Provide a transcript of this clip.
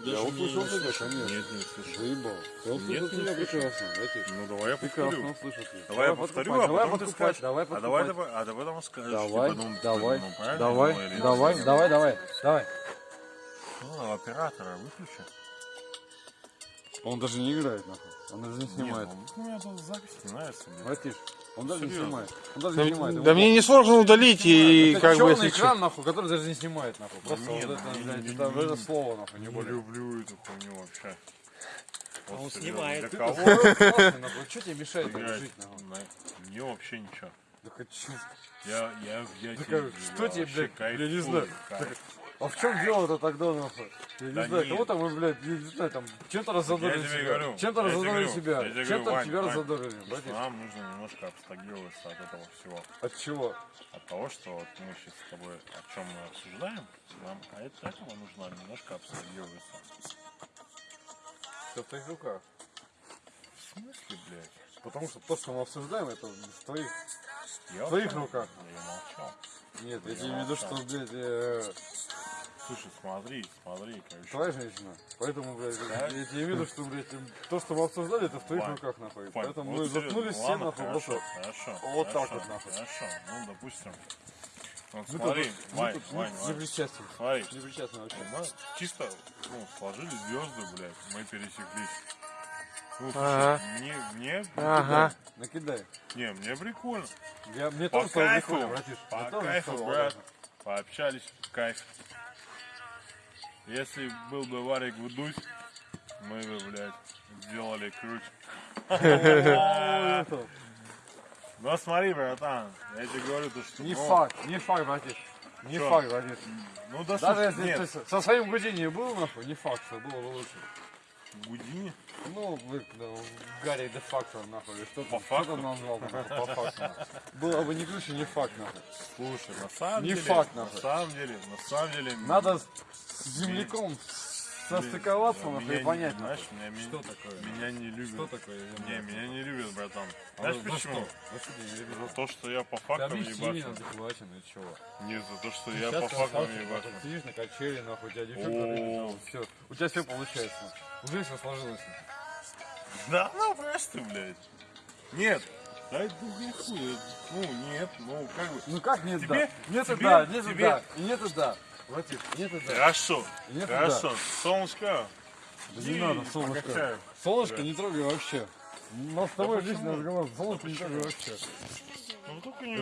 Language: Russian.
даже Я услышал тебя, конечно. Нет, не услышал. Заебал. Я услышал Нет, не тебя прекрасно. Ну давай я Прекрасно повторю. тебя. Давай я повторю, а давай потом ты скажешь. давай А давай, давай, а давай потом скажешь. Давай, типа, ну, давай, ну, правильно давай, или нет? давай, давай, давай, давай. Ну, оператора выключи. Он даже не играет, нахуй. Он даже не снимает. Нет, ну, у меня тут запись не нравится. блин. Братиш, он даже не Серьезно. снимает. Он даже Да, не снимает. да мне не сложно удалить и это как бы если экран, нахуй, который даже не снимает, нахуй. Просто нет, вот это, не- блядь, не- это, не- это слово, нахуй, не Не более. люблю эту хуйню вообще. Вот он серьезно, снимает. Для кого? Что тебе мешает так Блядь, жить, нахуй? на- Мне вообще ничего. Да хочу. Я, я, я, Да тебе- что тебе, блядь, я не кайфую, знаю. кайф. А в чем дело-то тогда, нахуй? Я не Да знаю, нет. кого-то мы, блядь, я не знаю, там, чем-то раззадорили себя. Чем-то раззадорили себя. Чем-то тебя раззадорили, братиш. Нам нужно немножко абстрагироваться от этого всего. От чего? От того, что вот мы сейчас с тобой о чем мы обсуждаем, нам от этого нужно немножко абстрагироваться. Все в твоих руках. В смысле, блядь? Потому что то, что мы обсуждаем, это в твоих... Я В твоих руках. Я молчал. Нет, я Я тебе имею в виду, что, блядь, э, Слушай, смотри, смотри, короче. твоя женщина. Поэтому, блядь, Да? я тебе имею в виду, что, блядь, то, что мы обсуждали, это в твоих руках, нахуй. Поэтому вот мы заткнулись все, нахуй, хорошо, просто... Хорошо, Вот так вот, нахуй. Хорошо, ну, допустим. Вот Мы смотри, тут- мы Вань, тут Вань, не Вань, причастны. смотри. Не причастны вообще. Мы чисто, ну, сложили звезды, блядь, мы пересеклись. Ну, Ага. слушай, мне, мне, Ага. Накидай. не, мне прикольно. Я, мне По тоже кайфу, прикольно, братиш. по кайфу, брат. Пообщались, кайф. Если был бы Варик вдуть, мы бы, блядь, сделали. Это, Ну смотри, братан, я тебе говорю, то, что... Не ну, факт, не факт, братиш. Не факт, братиш. Ну да, Даже если со своим Гудини был, нахуй, не факт, что было бы лучше. Гудини. Ну, вы, да, в Гарри де факто, нахуй, что По что факту? там назвал, нахуй, по факту. Было бы не ключ, не факт, нахуй. Слушай, на самом Не деле... факт, на нахуй. самом деле, на самом деле... Надо с земляком состыковаться, меня нахуй, и не- понять, знаешь, нахуй. меня, ми- Что такое? Меня не любят. такое? Не, меня не любят, братан. А Знаешь за почему? что? За ты не? За то, что я по Ты фактам объясни мне ебашу. адекватно, и чего? Не за то, что я Сейчас по ты фактам ебашу. нахуй, Сидишь на качели, нахуй, у тебя девчонка все. У тебя все получается. Уже все сложилось. Да ну просто, блядь. Нет. Да это не хуй. Ну, нет, ну как бы. Ну как нет Тебе- да? Нет тебе- да, нет тебе- да. И нет да. Братик, нет да. Хорошо. Нет, Хорошо. Солнышко. Да не надо, солнышко. покачаю. Солнышко Да. не трогай вообще. У нас с тобой личный разговор. Солнышко не трогай вообще. Ну только не